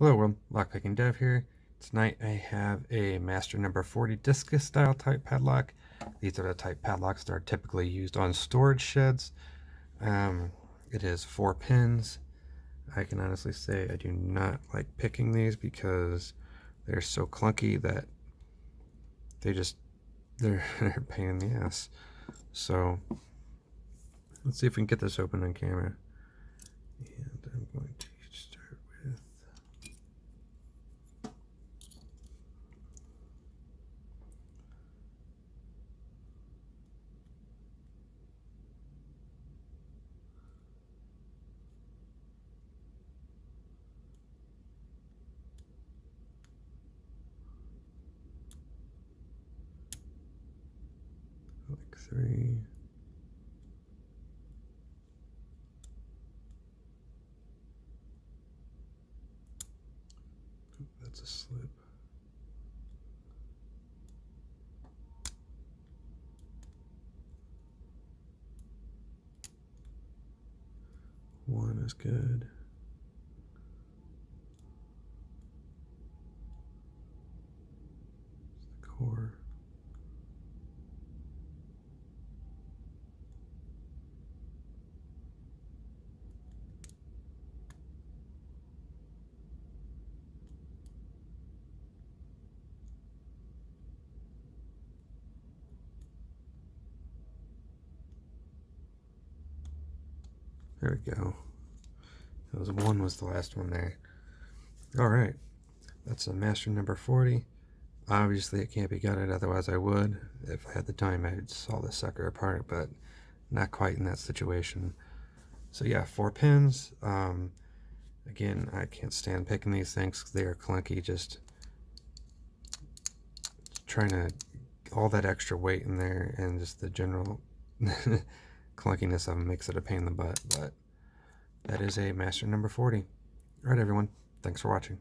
Hello world, Lockpicking Dev here. Tonight I have a Master number 40 discus style type padlock. These are the type padlocks that are typically used on storage sheds. Um, it is four pins. I can honestly say I do not like picking these because they're so clunky that they just, they're, they're pain in the ass. So let's see if we can get this open on camera. And I'm going to like three. that's a slip. One is good. It's the core. There we go. That was one was the last one there. All right, that's a master number 40. Obviously it can't be gutted, otherwise I would. If I had the time, I'd saw this sucker apart, but not quite in that situation. So yeah, four pins. Um, again, I can't stand picking these things they are clunky. Just trying to, all that extra weight in there and just the general clunkiness of them makes it a pain in the butt, but that is a master number 40. All right, everyone. Thanks for watching.